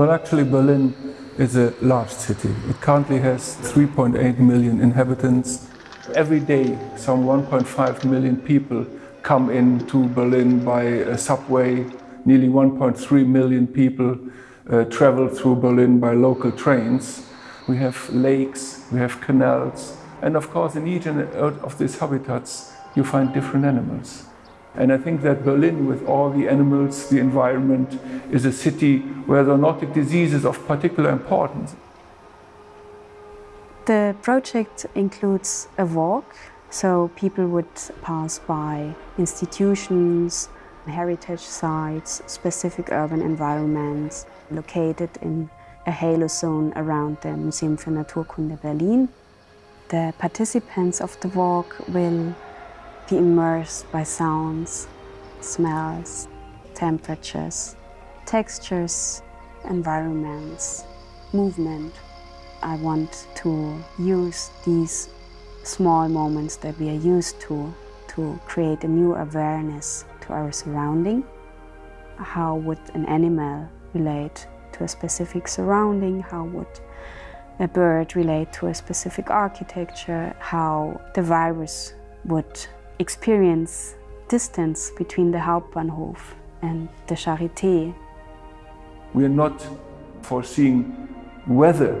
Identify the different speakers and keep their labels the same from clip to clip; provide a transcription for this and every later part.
Speaker 1: Well, actually, Berlin is a large city. It currently has 3.8 million inhabitants. Every day, some 1.5 million people come into Berlin by a subway. Nearly 1.3 million people uh, travel through Berlin by local trains. We have lakes, we have canals, and of course in each of these habitats you find different animals. And I think that Berlin, with all the animals, the environment, is a city where zoonotic disease is of particular importance.
Speaker 2: The project includes a walk, so people would pass by institutions, heritage sites, specific urban environments located in a halo zone around the Museum für Naturkunde Berlin. The participants of the walk will be immersed by sounds, smells, temperatures, textures, environments, movement. I want to use these small moments that we are used to to create a new awareness to our surrounding. How would an animal relate to a specific surrounding? How would a bird relate to a specific architecture? How the virus would experience distance between the Hauptbahnhof and the Charité.
Speaker 1: We are not foreseeing whether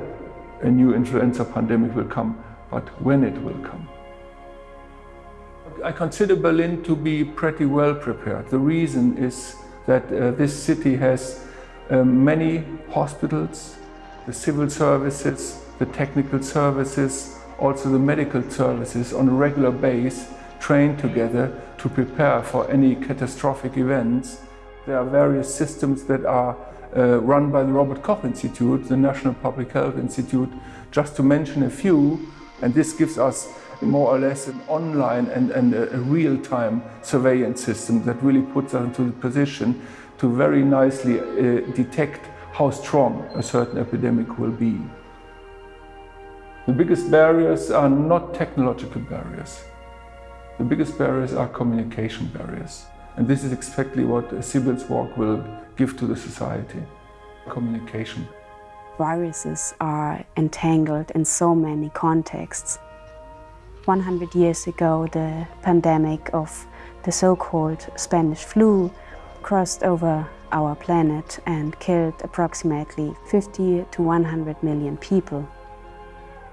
Speaker 1: a new influenza pandemic will come, but when it will come. I consider Berlin to be pretty well prepared. The reason is that uh, this city has uh, many hospitals, the civil services, the technical services, also the medical services on a regular base train together to prepare for any catastrophic events. There are various systems that are uh, run by the Robert Koch Institute, the National Public Health Institute, just to mention a few. And this gives us more or less an online and, and a, real-time surveillance system that really puts us into the position to very nicely uh, detect how strong a certain epidemic will be. The biggest barriers are not technological barriers. The biggest barriers are communication barriers. And this is exactly what a Sibyl's Walk will give to the society, communication.
Speaker 2: Viruses are entangled in so many contexts. 100 years ago, the pandemic of the so-called Spanish flu crossed over our planet and killed approximately 50 to 100 million people.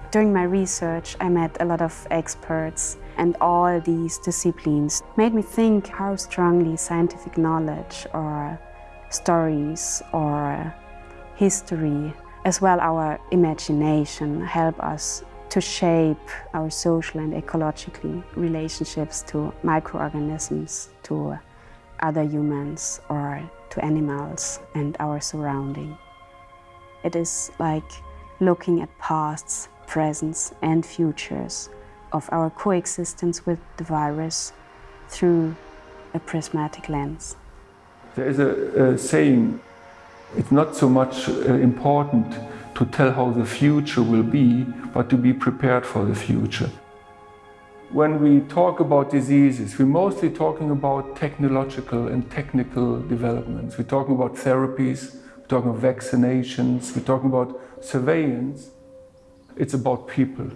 Speaker 2: During my research, I met a lot of experts and all these disciplines made me think how strongly scientific knowledge or stories or history, as well our imagination, help us to shape our social and ecologically relationships to microorganisms, to other humans or to animals and our surrounding. It is like looking at pasts presents and futures of our coexistence with the virus through a prismatic lens.
Speaker 1: There is a, a saying, it's not so much uh, important to tell how the future will be, but to be prepared for the future. When we talk about diseases, we're mostly talking about technological and technical developments. We're talking about therapies, we're talking about vaccinations, we're talking about surveillance. It's about people.